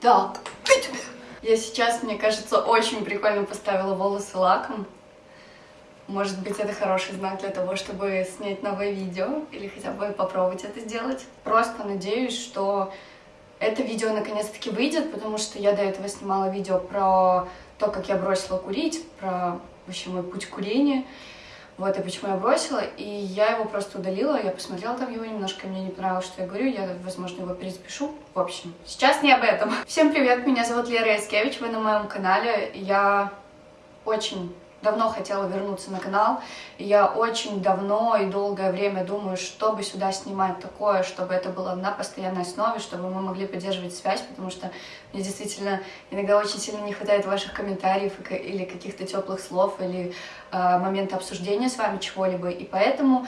Да, я сейчас, мне кажется, очень прикольно поставила волосы лаком. Может быть, это хороший знак для того, чтобы снять новое видео или хотя бы попробовать это сделать. Просто надеюсь, что это видео наконец-таки выйдет, потому что я до этого снимала видео про то, как я бросила курить, про вообще мой путь курения. Вот, и почему я бросила, и я его просто удалила, я посмотрела там его немножко, мне не понравилось, что я говорю, я, возможно, его перезапишу. В общем, сейчас не об этом. Всем привет, меня зовут Лера Яскевич, вы на моем канале, я очень давно хотела вернуться на канал. И я очень давно и долгое время думаю, чтобы сюда снимать такое, чтобы это было на постоянной основе, чтобы мы могли поддерживать связь, потому что мне действительно иногда очень сильно не хватает ваших комментариев или каких-то теплых слов, или э, момента обсуждения с вами чего-либо. И поэтому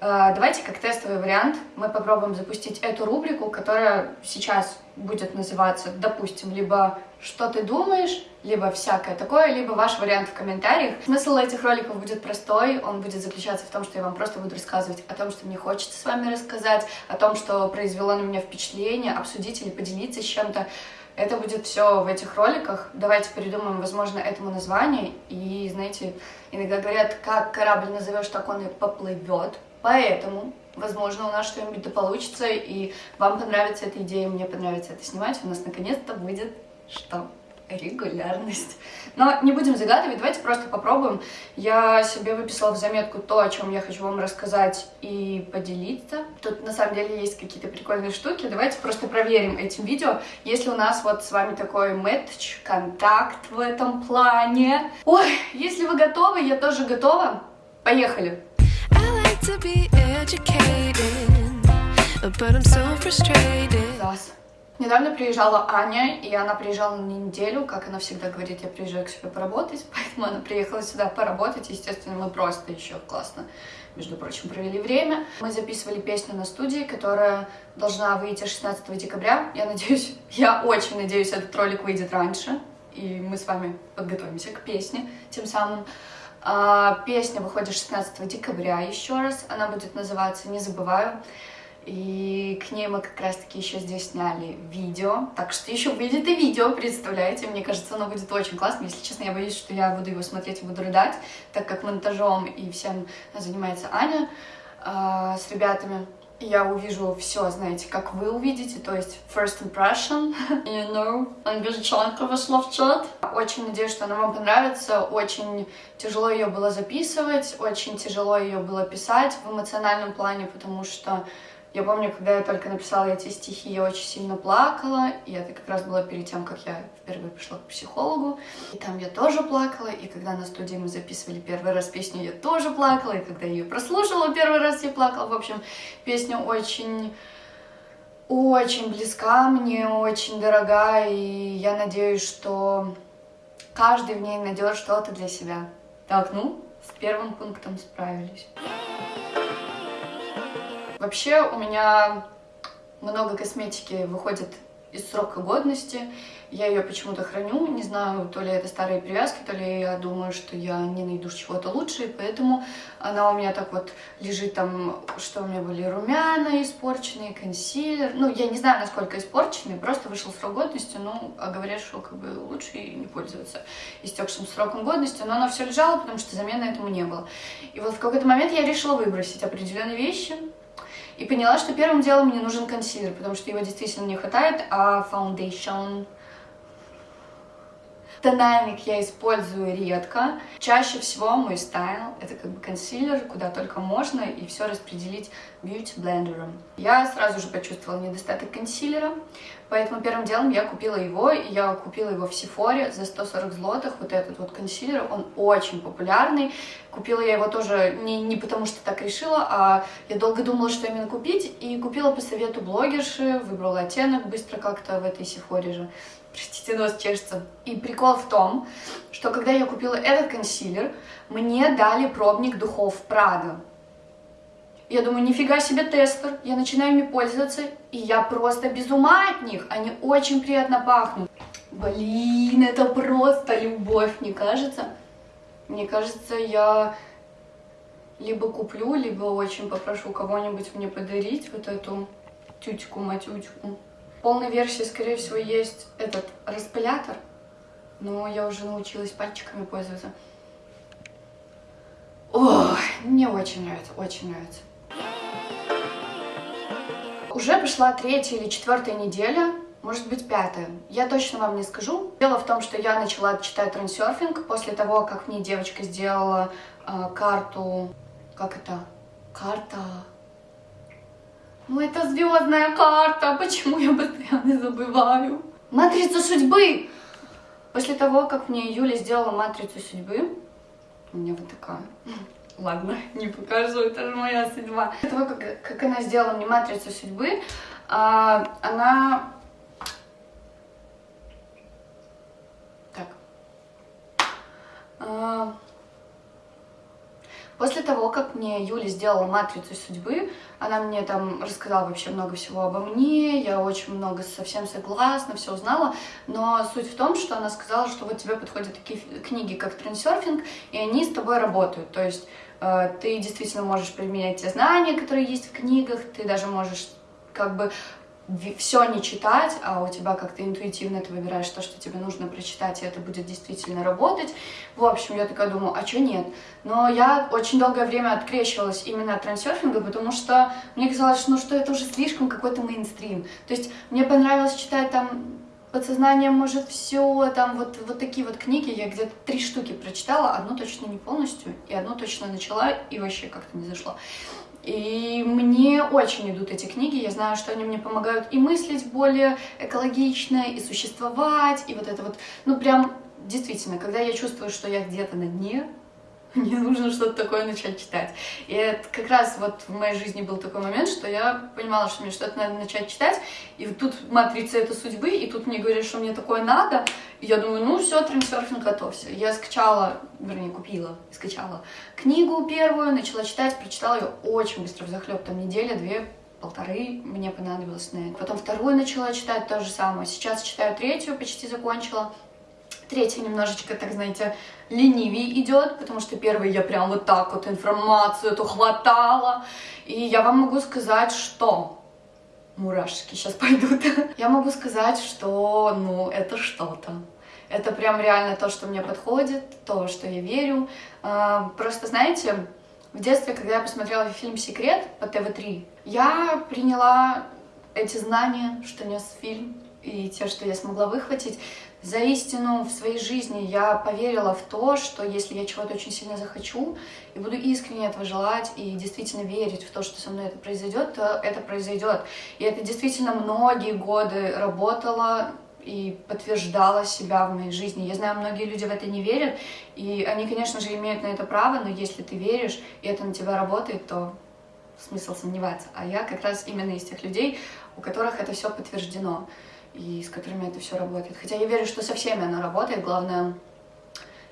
э, давайте как тестовый вариант мы попробуем запустить эту рубрику, которая сейчас будет называться, допустим, либо «Что ты думаешь?», либо «Всякое такое», либо ваш вариант в комментариях. Смысл этих роликов будет простой, он будет заключаться в том, что я вам просто буду рассказывать о том, что мне хочется с вами рассказать, о том, что произвело на меня впечатление, обсудить или поделиться с чем-то. Это будет все в этих роликах. Давайте придумаем, возможно, этому название. И, знаете, иногда говорят, как корабль назовешь, так он и поплывет. Поэтому Возможно, у нас что-нибудь да получится, и вам понравится эта идея, мне понравится это снимать. У нас наконец-то выйдет что? Регулярность. Но не будем загадывать, давайте просто попробуем. Я себе выписала в заметку то, о чем я хочу вам рассказать и поделиться. Тут на самом деле есть какие-то прикольные штуки. Давайте просто проверим этим видео, если у нас вот с вами такой мэтч, контакт в этом плане. Ой, если вы готовы, я тоже готова. Поехали! to be educated, but I'm so frustrated. Зас. Недавно приезжала Аня, и она приезжала на неделю, как она всегда говорит, я приезжаю к себе поработать, поэтому она приехала сюда поработать, естественно, мы просто еще классно, между прочим, провели время. Мы записывали песню на студии, которая должна выйти 16 декабря, я надеюсь, я очень надеюсь, этот ролик выйдет раньше, и мы с вами подготовимся к песне тем самым. А, песня выходит 16 декабря еще раз, она будет называться «Не забываю». И к ней мы как раз-таки еще здесь сняли видео. Так что еще выйдет и видео, представляете? Мне кажется, оно будет очень классно. Если честно, я боюсь, что я буду его смотреть и буду рыдать, так как монтажом и всем занимается Аня э, с ребятами я увижу все, знаете, как вы увидите, то есть first impression, you know, англичанка вошла в чат. Очень надеюсь, что она вам понравится, очень тяжело ее было записывать, очень тяжело ее было писать в эмоциональном плане, потому что я помню, когда я только написала эти стихи, я очень сильно плакала, и это как раз было перед тем, как я впервые пришла к психологу, и там я тоже плакала, и когда на студии мы записывали первый раз песню, я тоже плакала, и когда я ее прослушала первый раз, я плакала. В общем, песня очень очень близка мне, очень дорога, и я надеюсь, что каждый в ней найдет что-то для себя. Так, ну, с первым пунктом справились. Вообще у меня много косметики выходит из срока годности. Я ее почему-то храню, не знаю, то ли это старые привязки, то ли я думаю, что я не найду чего-то лучше, поэтому она у меня так вот лежит там, что у меня были румяна испорченные, консилер. Ну, я не знаю, насколько испорченные, просто вышел срок годности, ну, а говорят, что как бы лучше и не пользоваться истекшим сроком годности, но оно все лежало, потому что замены этому не было. И вот в какой-то момент я решила выбросить определенные вещи, и поняла, что первым делом мне нужен консилер, потому что его действительно не хватает, а foundation Тональник я использую редко. Чаще всего мой стайл — это как бы консилер, куда только можно, и все распределить бьюти-блендером. Я сразу же почувствовала недостаток консилера, поэтому первым делом я купила его, и я купила его в Сифоре за 140 злотых, вот этот вот консилер, он очень популярный. Купила я его тоже не, не потому, что так решила, а я долго думала, что именно купить, и купила по совету блогерши, выбрала оттенок быстро как-то в этой Сифоре же. Простите, нос чешется. И прикол в том, что когда я купила этот консилер, мне дали пробник духов Прада. Я думаю, нифига себе тестер. Я начинаю ими пользоваться, и я просто без ума от них. Они очень приятно пахнут. Блин, это просто любовь, мне кажется. Мне кажется, я либо куплю, либо очень попрошу кого-нибудь мне подарить вот эту тютьку-матютьку. полной версии, скорее всего, есть этот распылятор, но я уже научилась пальчиками пользоваться. Ой, мне очень нравится, очень нравится. Уже пришла третья или четвертая неделя, может быть пятая. Я точно вам не скажу. Дело в том, что я начала читать трансерфинг после того, как мне девочка сделала э, карту... Как это? Карта... Ну, это звездная карта. Почему я постоянно забываю? Матрица судьбы! После того, как мне Юля сделала матрицу судьбы, у меня вот такая. Ладно, не покажу, это же моя судьба. После того, как, как она сделала мне матрицу судьбы, а, она... Так. А, После того, как мне Юля сделала матрицу судьбы, она мне там рассказала вообще много всего обо мне, я очень много совсем согласна, все узнала, но суть в том, что она сказала, что вот тебе подходят такие книги, как трансерфинг, и они с тобой работают, то есть э, ты действительно можешь применять те знания, которые есть в книгах, ты даже можешь как бы все не читать, а у тебя как-то интуитивно ты выбираешь то, что тебе нужно прочитать, и это будет действительно работать. В общем, я такая думаю, а что нет? Но я очень долгое время открещивалась именно от трансерфинга, потому что мне казалось, ну что это уже слишком какой-то мейнстрим. То есть мне понравилось читать там подсознание может все, там вот, вот такие вот книги, я где-то три штуки прочитала, одну точно не полностью, и одну точно начала, и вообще как-то не зашло. И мне очень идут эти книги, я знаю, что они мне помогают и мыслить более экологично, и существовать, и вот это вот, ну прям действительно, когда я чувствую, что я где-то на дне, мне нужно что-то такое начать читать. И это как раз вот в моей жизни был такой момент, что я понимала, что мне что-то надо начать читать, и тут матрица это судьбы, и тут мне говорят, что мне такое надо, и я думаю, ну все, трансерфинг готовься. Я скачала, вернее, купила, скачала книгу первую, начала читать, прочитала ее очень быстро, в захлеб, там неделя, две, полторы мне понадобилось на это. Потом вторую начала читать то же самое. Сейчас читаю третью, почти закончила. Третья немножечко, так знаете, ленивее идет, потому что первый я прям вот так вот информацию эту хватала. И я вам могу сказать, что... Мурашки сейчас пойдут. Я могу сказать, что, ну, это что-то. Это прям реально то, что мне подходит, то, что я верю. А, просто, знаете, в детстве, когда я посмотрела фильм «Секрет» по ТВ-3, я приняла эти знания, что нес фильм, и те, что я смогла выхватить, за истину в своей жизни я поверила в то, что если я чего-то очень сильно захочу и буду искренне этого желать и действительно верить в то, что со мной это произойдет, то это произойдет. И это действительно многие годы работало и подтверждала себя в моей жизни. Я знаю, многие люди в это не верят, и они, конечно же, имеют на это право, но если ты веришь, и это на тебя работает, то смысл сомневаться. А я как раз именно из тех людей, у которых это все подтверждено и с которыми это все работает. Хотя я верю, что со всеми оно работает, главное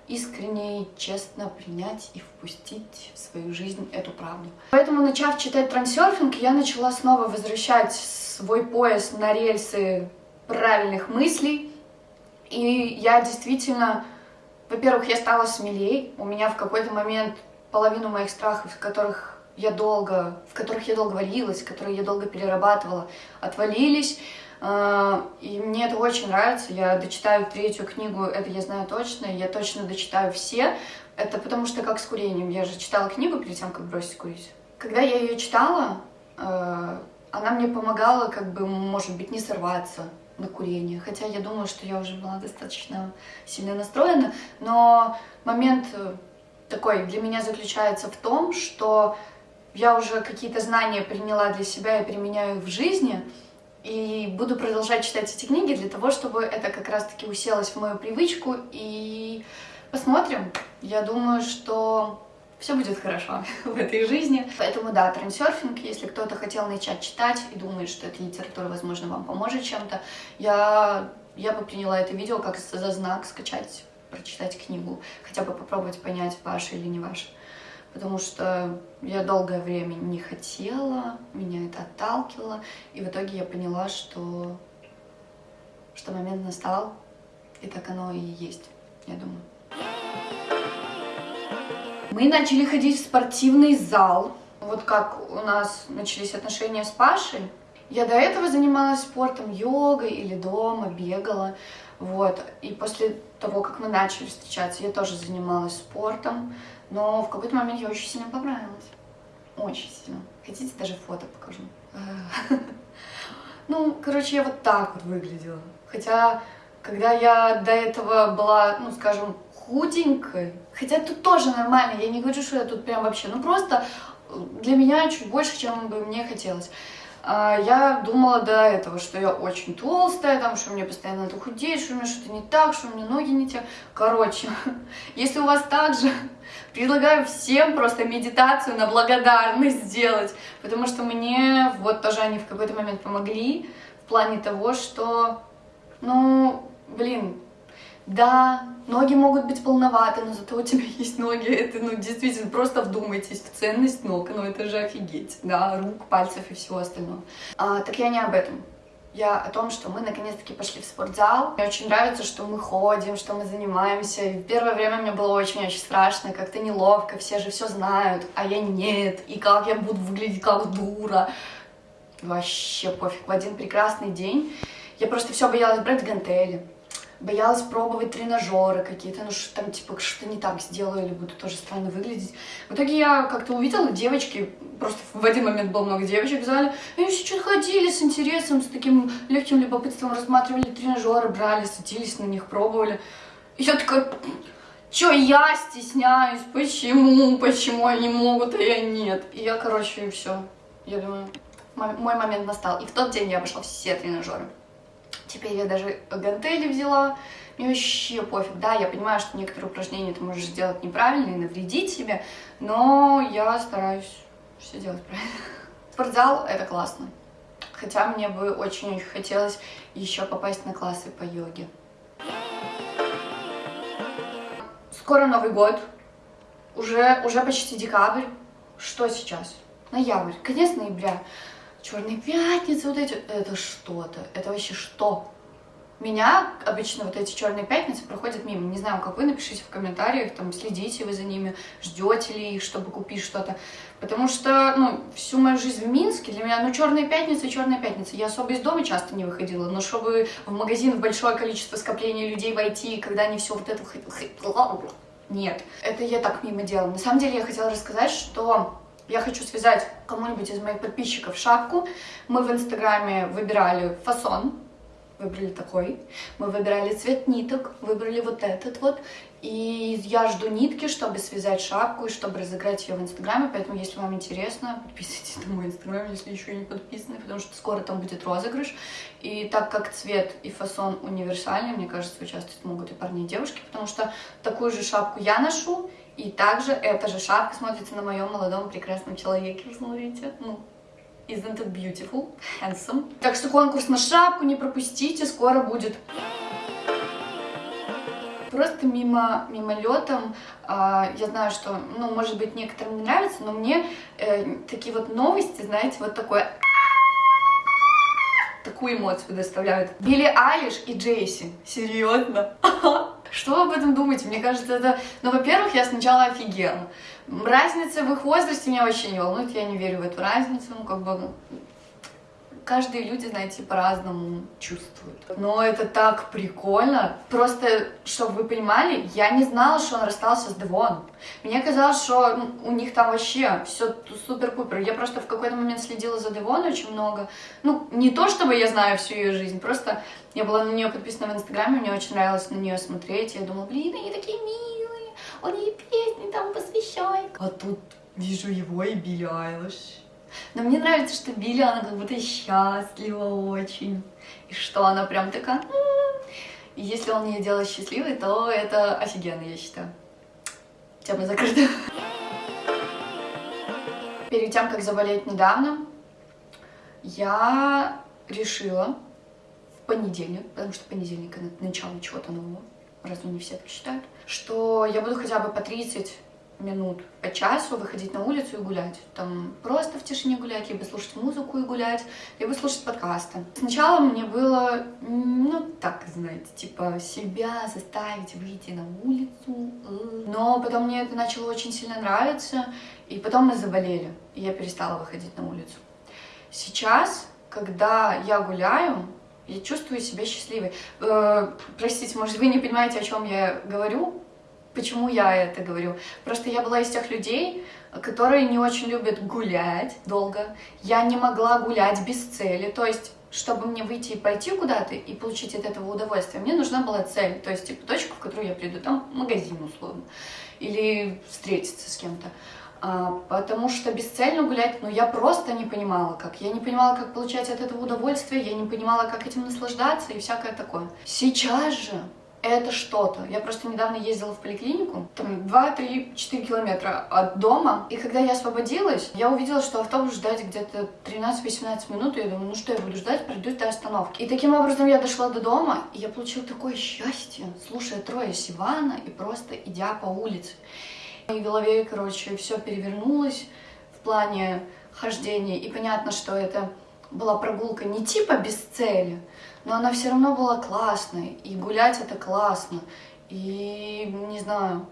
искренне и честно принять и впустить в свою жизнь эту правду. Поэтому, начав читать трансерфинг, я начала снова возвращать свой пояс на рельсы правильных мыслей. И я действительно, во-первых, я стала смелее. У меня в какой-то момент половину моих страхов, которых я долго, в которых я долго варилась, которые я долго перерабатывала, отвалились. А, и мне это очень нравится. Я дочитаю третью книгу, это я знаю точно. Я точно дочитаю все. Это потому что как с курением. Я же читала книгу перед тем, как бросить курить. Когда я ее читала, а, она мне помогала, как бы, может быть, не сорваться на курение. Хотя я думаю, что я уже была достаточно сильно настроена. Но момент э, такой для меня заключается в том, что я уже какие-то знания приняла для себя и применяю в жизни, и буду продолжать читать эти книги для того, чтобы это как раз-таки уселось в мою привычку. И посмотрим. Я думаю, что все будет хорошо в этой жизни. Поэтому да, трансерфинг, если кто-то хотел начать читать и думает, что эта литература, возможно, вам поможет чем-то, я, я бы приняла это видео как за знак скачать, прочитать книгу, хотя бы попробовать понять, ваше или не ваше потому что я долгое время не хотела, меня это отталкивало, и в итоге я поняла, что, что момент настал, и так оно и есть, я думаю. Мы начали ходить в спортивный зал, вот как у нас начались отношения с Пашей, Я до этого занималась спортом, йогой или дома, бегала, вот. И после того, как мы начали встречаться, я тоже занималась спортом, но в какой-то момент я очень сильно понравилась. Очень сильно. Хотите, даже фото покажу? Ну, короче, я вот так вот выглядела. Хотя, когда я до этого была, ну, скажем, худенькой, хотя тут тоже нормально, я не говорю, что я тут прям вообще, ну, просто для меня чуть больше, чем бы мне хотелось. А, я думала до этого, что я очень толстая, там, что мне постоянно надо худеть, что у меня что-то не так, что у меня ноги не те. Короче, если у вас так же, предлагаю всем просто медитацию на благодарность сделать, потому что мне вот тоже они в какой-то момент помогли в плане того, что, ну, блин, да, ноги могут быть полноваты, но зато у тебя есть ноги. Это, ну, действительно, просто вдумайтесь в ценность ног. Ну, это же офигеть, да, рук, пальцев и всего остального. А, так я не об этом. Я о том, что мы наконец-таки пошли в спортзал. Мне очень нравится, что мы ходим, что мы занимаемся. И в первое время мне было очень-очень страшно, как-то неловко, все же все знают, а я нет. И как я буду выглядеть как дура. Вообще пофиг. В один прекрасный день я просто все боялась брать гантели боялась пробовать тренажеры какие-то, ну что там типа что не так сделаю или буду тоже странно выглядеть. В итоге я как-то увидела девочки, просто в один момент было много девочек в зале, они все что-то ходили с интересом, с таким легким любопытством, рассматривали тренажеры, брали, садились на них, пробовали. И я такая, Чё я стесняюсь? Почему? Почему они могут, а я нет? И я, короче, и все. Я думаю, мой момент настал. И в тот день я обошла все тренажеры. Теперь я даже гантели взяла. Мне вообще пофиг, да, я понимаю, что некоторые упражнения ты можешь сделать неправильно и навредить себе, но я стараюсь все делать правильно. Спортзал — это классно. Хотя мне бы очень-очень хотелось еще попасть на классы по йоге. Скоро Новый год. Уже, уже почти декабрь. Что сейчас? Ноябрь. Конец ноября. Черные пятницы, вот эти, это что-то, это вообще что? Меня обычно вот эти черные пятницы проходят мимо. Не знаю, как вы, напишите в комментариях, там, следите вы за ними, ждете ли их, чтобы купить что-то. Потому что, ну, всю мою жизнь в Минске для меня, ну, черные пятницы, черные пятницы. Я особо из дома часто не выходила, но чтобы в магазин в большое количество скопления людей войти, когда они все вот это... Нет, это я так мимо делала. На самом деле я хотела рассказать, что я хочу связать кому-нибудь из моих подписчиков шапку. Мы в Инстаграме выбирали фасон, выбрали такой. Мы выбирали цвет ниток, выбрали вот этот вот. И я жду нитки, чтобы связать шапку и чтобы разыграть ее в Инстаграме. Поэтому, если вам интересно, подписывайтесь на мой Инстаграм, если еще не подписаны, потому что скоро там будет розыгрыш. И так как цвет и фасон универсальный, мне кажется, участвовать могут и парни, и девушки, потому что такую же шапку я ношу, и также эта же шапка смотрится на моем молодом прекрасном человеке, вы смотрите, ну, isn't it beautiful, handsome. Так что конкурс на шапку не пропустите, скоро будет. Просто мимо, мимолетом, э, я знаю, что, ну, может быть, некоторым не нравится, но мне э, такие вот новости, знаете, вот такое такую эмоцию доставляют. Билли Айлиш и Джейси. Серьезно? Что об этом думаете? Мне кажется, это... Ну, во-первых, я сначала офигела. Разница в их возрасте меня вообще не волнует, я не верю в эту разницу. Ну, как бы, каждые люди, знаете, по-разному чувствуют. Но это так прикольно. Просто, чтобы вы понимали, я не знала, что он расстался с Девон. Мне казалось, что у них там вообще все супер-пупер. Я просто в какой-то момент следила за Девон очень много. Ну, не то, чтобы я знаю всю ее жизнь, просто я была на нее подписана в Инстаграме, мне очень нравилось на нее смотреть. Я думала, блин, они такие милые, он ей песни там посвящает. А тут вижу его и Билли Айлиш. Но мне нравится, что Билли, она как будто счастлива очень. И что она прям такая... И если он ее делает счастливой, то это офигенно, я считаю. Тема закрыта. Перед тем, как заболеть недавно, я решила в понедельник, потому что понедельник — это начало чего-то нового, разве не все так считают, что я буду хотя бы по 30 минут по часу выходить на улицу и гулять. Там просто в тишине гулять, либо слушать музыку и гулять, либо слушать подкасты. Сначала мне было, ну, так, знаете, типа себя заставить выйти на улицу. Но потом мне это начало очень сильно нравиться, и потом мы заболели, и я перестала выходить на улицу. Сейчас когда я гуляю, я чувствую себя счастливой. Э, простите, может, вы не понимаете, о чем я говорю? Почему я это говорю? Просто я была из тех людей, которые не очень любят гулять долго. Я не могла гулять без цели. То есть, чтобы мне выйти и пойти куда-то и получить от этого удовольствие, мне нужна была цель. То есть, типа, точка, в которую я приду. Там магазин, условно. Или встретиться с кем-то. А, потому что бесцельно гулять, ну, я просто не понимала, как. Я не понимала, как получать от этого удовольствие, я не понимала, как этим наслаждаться и всякое такое. Сейчас же это что-то. Я просто недавно ездила в поликлинику, там 2-3-4 километра от дома, и когда я освободилась, я увидела, что автобус ждать где-то 13-18 минут, и я думаю, ну что я буду ждать, пройду до остановки. И таким образом я дошла до дома, и я получила такое счастье, слушая трое Сивана и просто идя по улице. В моей голове, короче, все перевернулось в плане хождения, и понятно, что это была прогулка не типа без цели, но она все равно была классной, и гулять это классно, и не знаю,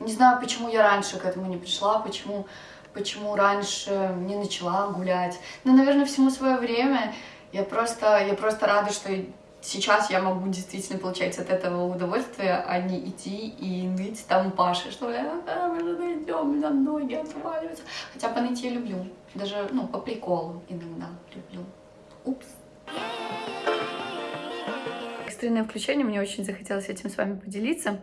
не знаю, почему я раньше к этому не пришла, почему, почему раньше не начала гулять. Но, наверное, всему свое время. Я просто, я просто рада, что сейчас я могу действительно получать от этого удовольствие, а не идти и ныть там Паше, что а, мы же найдем, у меня ноги отваливаются. Хотя поныть я люблю, даже, ну, по приколу иногда люблю. Упс экстренное включение, мне очень захотелось этим с вами поделиться.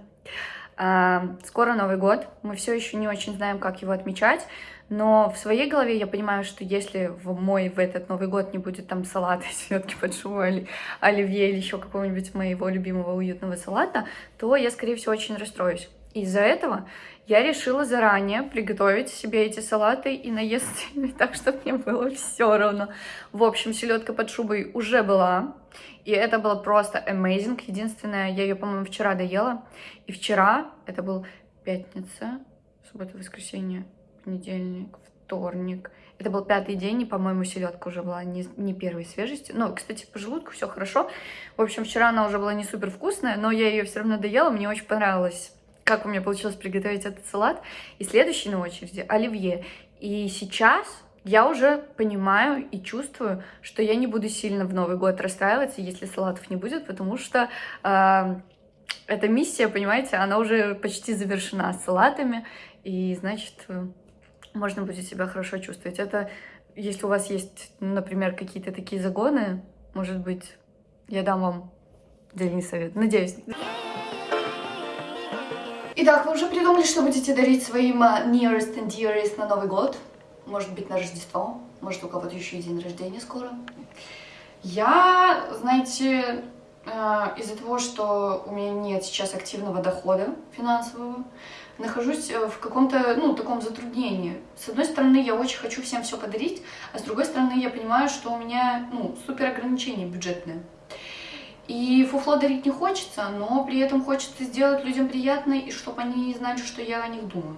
А, скоро Новый год, мы все еще не очень знаем, как его отмечать, но в своей голове я понимаю, что если в мой в этот Новый год не будет там салата, селедки под шубой, оливье или еще какого-нибудь моего любимого уютного салата, то я, скорее всего, очень расстроюсь. Из-за этого я решила заранее приготовить себе эти салаты и наесться так, чтобы мне было все равно. В общем, селедка под шубой уже была, и это было просто amazing. Единственное, я ее, по-моему, вчера доела. И вчера, это был пятница, суббота, воскресенье, понедельник, вторник. Это был пятый день, и, по-моему, селедка уже была не, не первой свежести. Ну, кстати, по желудку все хорошо. В общем, вчера она уже была не супер вкусная, но я ее все равно доела, мне очень понравилось как у меня получилось приготовить этот салат. И следующий на очереди оливье. И сейчас я уже понимаю и чувствую, что я не буду сильно в Новый год расстраиваться, если салатов не будет, потому что э, эта миссия, понимаете, она уже почти завершена с салатами, и значит, можно будет себя хорошо чувствовать. Это, если у вас есть, например, какие-то такие загоны, может быть, я дам вам дельный совет. Надеюсь. Итак, вы уже придумали, что будете дарить своим э, nearest and dearest на Новый год? Может быть, на Рождество? Может, у кого-то еще и день рождения скоро? Я, знаете, э, из-за того, что у меня нет сейчас активного дохода финансового, нахожусь э, в каком-то, ну, таком затруднении. С одной стороны, я очень хочу всем все подарить, а с другой стороны, я понимаю, что у меня, ну, супер ограничения бюджетные. И фуфло дарить не хочется, но при этом хочется сделать людям приятно, и чтобы они знали, что я о них думаю.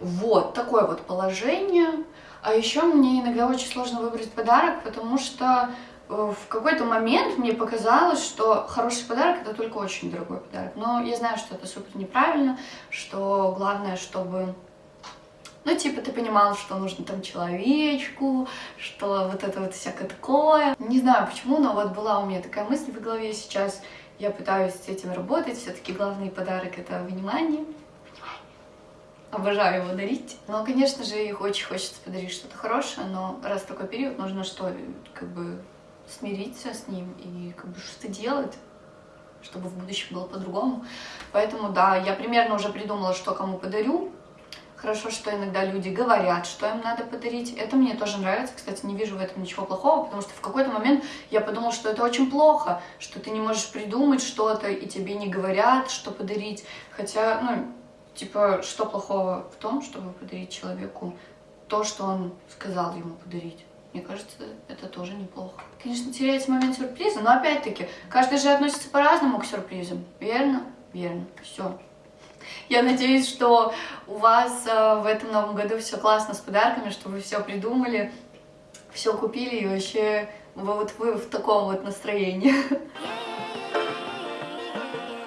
Вот, такое вот положение. А еще мне иногда очень сложно выбрать подарок, потому что э, в какой-то момент мне показалось, что хороший подарок это только очень дорогой подарок. Но я знаю, что это супер неправильно, что главное, чтобы ну, типа, ты понимал, что нужно там человечку, что вот это вот всякое такое. Не знаю почему, но вот была у меня такая мысль в голове сейчас. Я пытаюсь с этим работать. Все-таки главный подарок — это внимание. Обожаю его дарить. Но, конечно же, их очень хочется подарить что-то хорошее, но раз такой период, нужно что, как бы смириться с ним и как бы что-то делать чтобы в будущем было по-другому. Поэтому, да, я примерно уже придумала, что кому подарю. Хорошо, что иногда люди говорят, что им надо подарить. Это мне тоже нравится. Кстати, не вижу в этом ничего плохого, потому что в какой-то момент я подумала, что это очень плохо, что ты не можешь придумать что-то, и тебе не говорят, что подарить. Хотя, ну, типа, что плохого в том, чтобы подарить человеку то, что он сказал ему подарить? Мне кажется, это тоже неплохо. Конечно, теряется момент сюрприза, но опять-таки, каждый же относится по-разному к сюрпризам. Верно? Верно. Все. Я надеюсь, что у вас э, в этом новом году все классно с подарками, что вы все придумали, все купили и вообще вы, вот вы в таком вот настроении.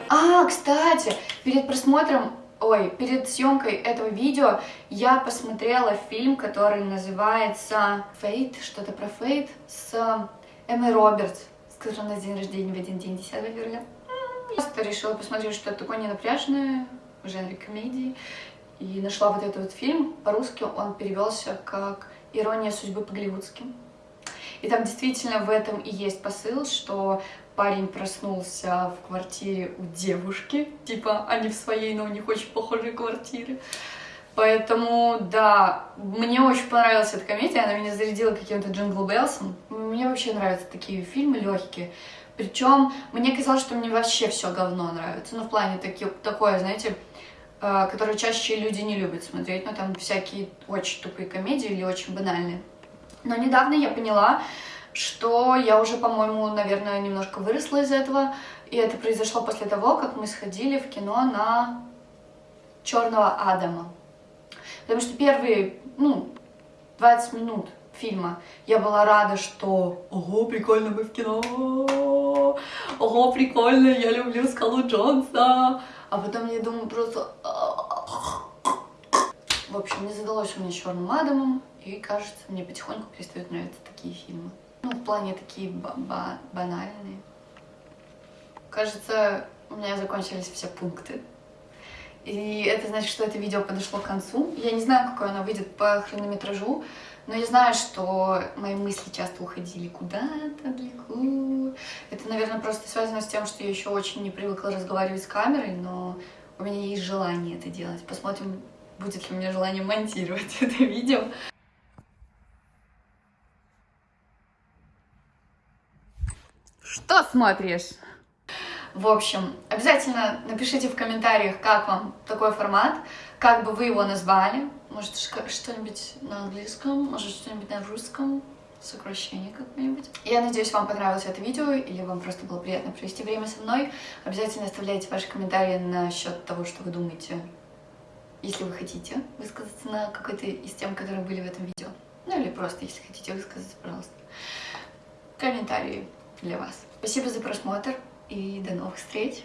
А, кстати, перед просмотром ой, перед съемкой этого видео я посмотрела фильм, который называется «Фейт», что-то про Фейт, с Эммой Робертс, с нас день рождения в один день, 10 февраля. Просто решила посмотреть, что это такое ненапряжное в жанре комедии. И нашла вот этот вот фильм. По-русски он перевелся как «Ирония судьбы по-голливудски». И там действительно в этом и есть посыл, что парень проснулся в квартире у девушки, типа, не в своей, но у них очень похожие квартиры. Поэтому, да, мне очень понравилась эта комедия, она меня зарядила каким-то Jingle Bells ом. Мне вообще нравятся такие фильмы легкие. Причем мне казалось, что мне вообще все говно нравится. Ну, в плане таки, такое, знаете, э, которое чаще люди не любят смотреть. Ну, там всякие очень тупые комедии или очень банальные. Но недавно я поняла, что я уже, по-моему, наверное, немножко выросла из этого. И это произошло после того, как мы сходили в кино на Черного Адама. Потому что первые, ну, 20 минут фильма я была рада, что ого, прикольно мы в кино, ого, прикольно, я люблю Скалу Джонса. А потом я думаю просто... В общем, не задалось у меня Черным Адамом, и кажется, мне потихоньку перестают нравиться такие фильмы. Ну, в плане такие ба банальные. Кажется, у меня закончились все пункты. И это значит, что это видео подошло к концу. Я не знаю, какое оно выйдет по хронометражу, но я знаю, что мои мысли часто уходили куда-то далеко. Это, наверное, просто связано с тем, что я еще очень не привыкла разговаривать с камерой, но у меня есть желание это делать. Посмотрим, будет ли у меня желание монтировать это видео. Что смотришь? В общем, обязательно напишите в комментариях, как вам такой формат, как бы вы его назвали. Может, что-нибудь на английском, может, что-нибудь на русском, сокращение какое-нибудь. Я надеюсь, вам понравилось это видео, или вам просто было приятно провести время со мной. Обязательно оставляйте ваши комментарии насчет того, что вы думаете, если вы хотите высказаться на какой-то из тем, которые были в этом видео. Ну или просто, если хотите высказаться, пожалуйста. Комментарии для вас. Спасибо за просмотр и до новых встреч.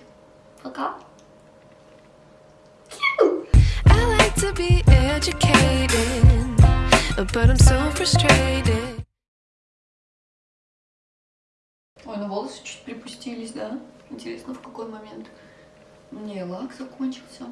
Пока! To be educated, but I'm so frustrated. Ой, ну волосы чуть припустились, да? Интересно, в какой момент? Мне лак закончился.